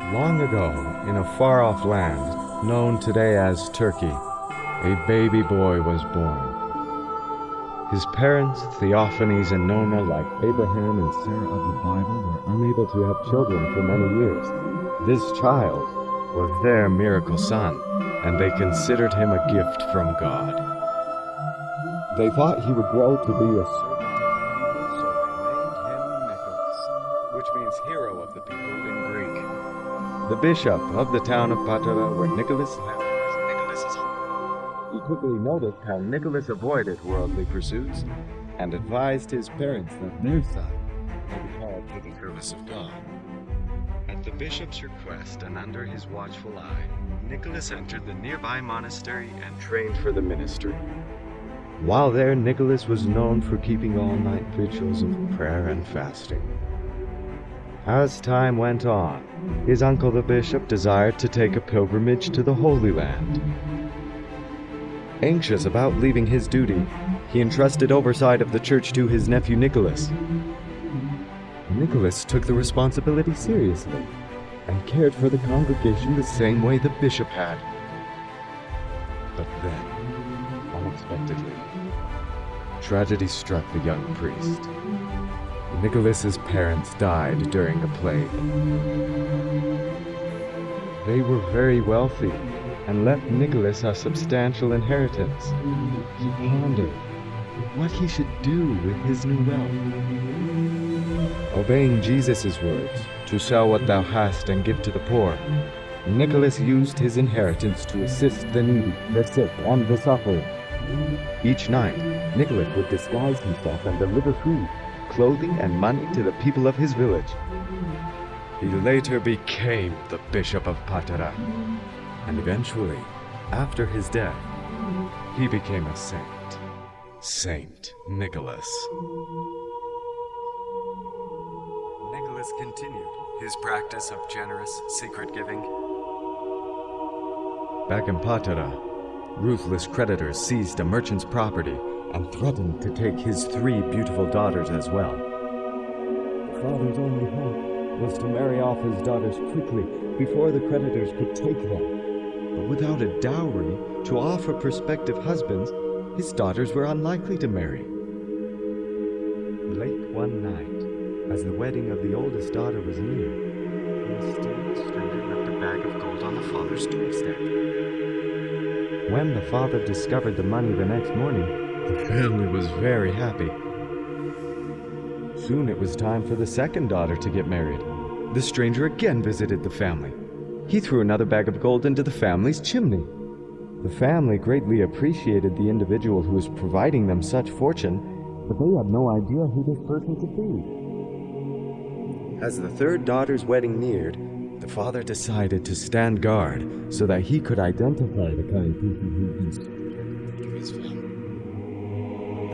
Long ago, in a far off land known today as Turkey, a baby boy was born. His parents, Theophanes and Nona, like Abraham and Sarah of the Bible, were unable to have children for many years. This child was their miracle son, and they considered him a gift from God. They thought he would grow to be a servant of the people, so they named him Nicholas, which means hero of the people in Greek. The bishop of the town of Patara, where Nicholas lived, was Nicholas's home. He quickly noticed how Nicholas avoided worldly pursuits and advised his parents that their son may be called to the service of God. At the bishop's request and under his watchful eye, Nicholas entered the nearby monastery and trained for the ministry. While there, Nicholas was known for keeping all night vigils of prayer and fasting. As time went on, his uncle the bishop desired to take a pilgrimage to the Holy Land. Anxious about leaving his duty, he entrusted oversight of the church to his nephew Nicholas. Nicholas took the responsibility seriously and cared for the congregation the same way the bishop had. But then, unexpectedly, tragedy struck the young priest. Nicholas's parents died during the plague. They were very wealthy and left Nicholas a substantial inheritance. He pondered what he should do with his new wealth. Obeying Jesus' words, to sell what thou hast and give to the poor, Nicholas used his inheritance to assist the needy, the sick, and the suffering. Each night, Nicholas would disguise himself and deliver food, clothing, and money to the people of his village. He later became the Bishop of Patara, and eventually, after his death, he became a saint. Saint Nicholas. Nicholas continued his practice of generous, secret giving. Back in Patara, ruthless creditors seized a merchant's property and threatened to take his three beautiful daughters as well. The father's only hope was to marry off his daughters quickly before the creditors could take them. But without a dowry to offer prospective husbands, his daughters were unlikely to marry. Late one night, as the wedding of the oldest daughter was near, a mysterious stranger left a bag of gold on the father's doorstep. When the father discovered the money the next morning, the family was very happy. Soon it was time for the second daughter to get married. The stranger again visited the family. He threw another bag of gold into the family's chimney. The family greatly appreciated the individual who was providing them such fortune, but they had no idea who this person could be. As the third daughter's wedding neared, the father decided to stand guard so that he could identify the kind people who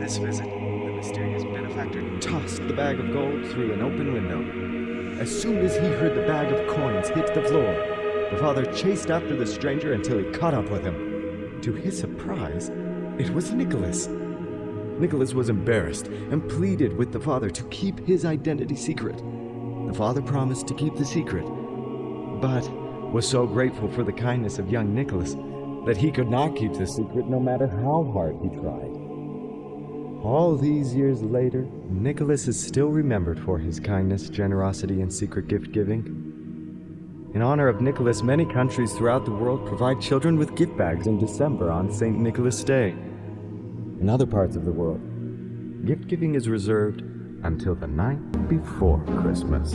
This visit, the mysterious benefactor tossed the bag of gold through an open window. As soon as he heard the bag of coins hit the floor, the father chased after the stranger until he caught up with him. To his surprise, it was Nicholas. Nicholas was embarrassed and pleaded with the father to keep his identity secret. The father promised to keep the secret, but was so grateful for the kindness of young Nicholas that he could not keep the secret no matter how hard he tried. All these years later, Nicholas is still remembered for his kindness, generosity, and secret gift giving. In honor of Nicholas, many countries throughout the world provide children with gift bags in December on St. Nicholas Day. In other parts of the world, gift giving is reserved until the night before Christmas.